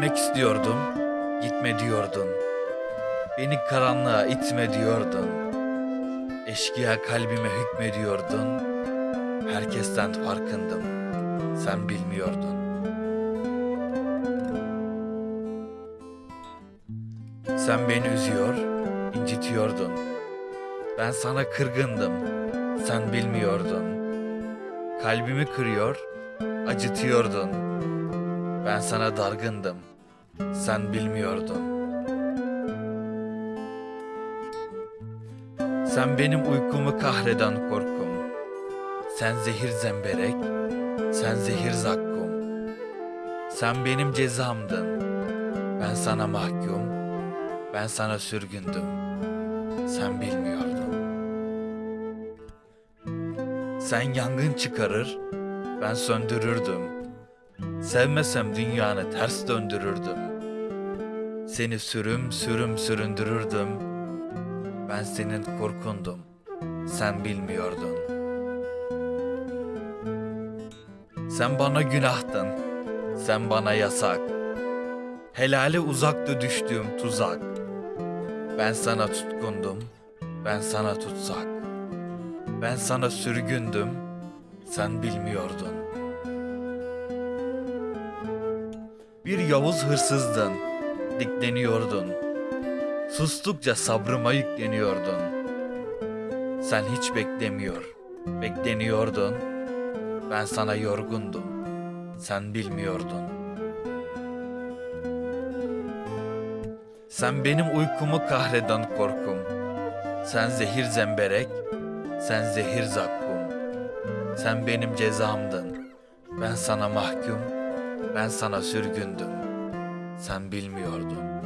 Gitmek istiyordum, gitme diyordun. Beni karanlığa itme diyordun. Eşkıya kalbime hükmediyordun. Herkesten farkındım, sen bilmiyordun. Sen beni üzüyor, incitiyordun. Ben sana kırgındım, sen bilmiyordun. Kalbimi kırıyor, acıtıyordun. Ben sana dargındım, sen bilmiyordun. Sen benim uykumu kahreden korkum. Sen zehir zemberek, sen zehir zakkum. Sen benim cezamdın, ben sana mahkum, ben sana sürgündüm. Sen bilmiyordun. Sen yangın çıkarır, ben söndürürdüm. Sevmesem dünyanı ters döndürürdüm. Seni sürüm sürüm süründürürdüm. Ben senin korkundum. Sen bilmiyordun. Sen bana günahtın. Sen bana yasak. Helale uzaktı düştüğüm tuzak. Ben sana tutkundum. Ben sana tutsak. Ben sana sürgündüm. Sen bilmiyordun. Bir Yavuz hırsızdın, dikleniyordun. Sustukça sabrıma yükleniyordun. Sen hiç beklemiyor, bekleniyordun. Ben sana yorgundum, sen bilmiyordun. Sen benim uykumu kahreden korkum. Sen zehir zemberek, sen zehir zakkum. Sen benim cezamdın, ben sana mahkum, ben sana sürgündüm. Sen bilmiyordun.